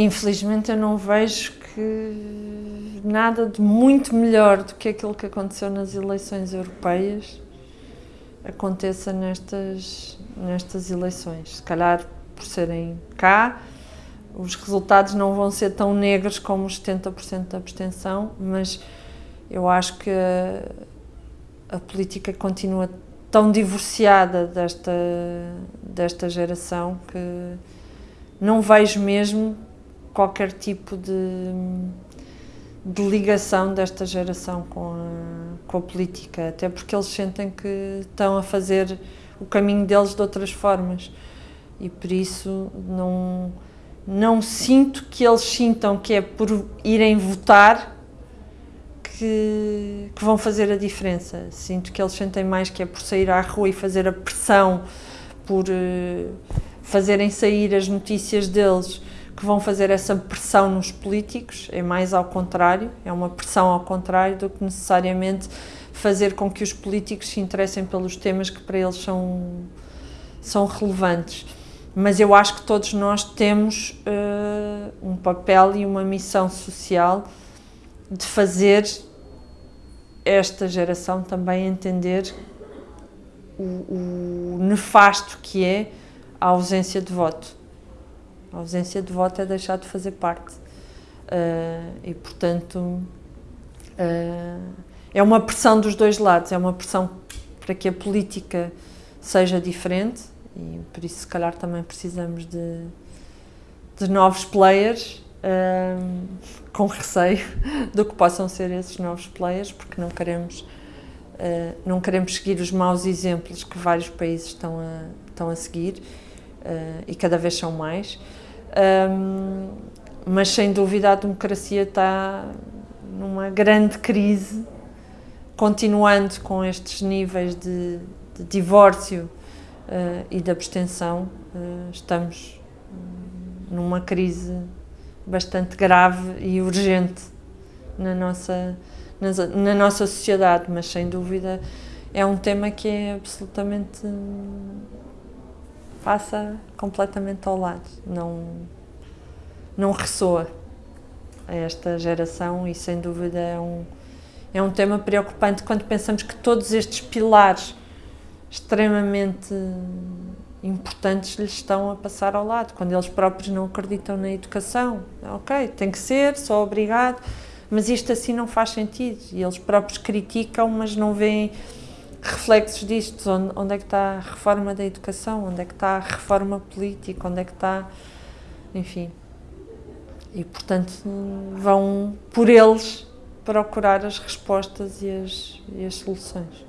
Infelizmente eu não vejo que nada de muito melhor do que aquilo que aconteceu nas eleições europeias aconteça nestas, nestas eleições. Se calhar por serem cá, os resultados não vão ser tão negros como os 70% da abstenção, mas eu acho que a, a, política continua tão divorciada desta, desta geração que não vejo mesmo qualquer tipo de, de ligação desta geração com a, com a política, até porque eles sentem que estão a fazer o caminho deles de outras formas e por isso não, não sinto que eles sintam que é por irem votar que, que, vão fazer a diferença. Sinto que eles sentem mais que é por sair à rua e fazer a pressão, por uh, fazerem sair as notícias deles, que vão fazer essa pressão nos políticos, é mais ao contrário, é uma pressão ao contrário do que necessariamente fazer com que os políticos se interessem pelos temas que para eles são, são relevantes. Mas eu acho que todos nós temos uh, um papel e uma missão social de fazer esta geração também entender o, o, nefasto que é a ausência de voto. A ausência de voto é deixar de fazer parte. Uh, e, portanto, uh, é uma pressão dos dois lados, é uma pressão para que a política seja diferente e por isso, se calhar, também precisamos de, de novos players um, com receio do que possam ser esses novos players, porque não queremos, uh, não queremos seguir os maus exemplos que vários países estão a, estão a seguir uh, e cada vez são mais. Mas sem dúvida a democracia está numa grande crise, continuando com estes níveis de, de divórcio uh, e de abstenção, estamos numa crise bastante grave e urgente na nossa, na, na nossa sociedade, mas sem dúvida é um tema que é absolutamente passa completamente ao lado, não, não ressoa a esta geração e sem dúvida é um, é um tema preocupante quando pensamos que todos estes pilares extremamente importantes lhes estão a passar ao lado, quando eles próprios não acreditam na educação. Ok, tem que ser, só obrigado, mas isto assim não faz sentido. E eles próprios criticam, mas não veem reflexos disto. Onde, onde é que está a reforma da educação? Onde é que está a reforma política? Onde é que está... Enfim. E, portanto, vão por eles procurar as respostas e as, e as soluções.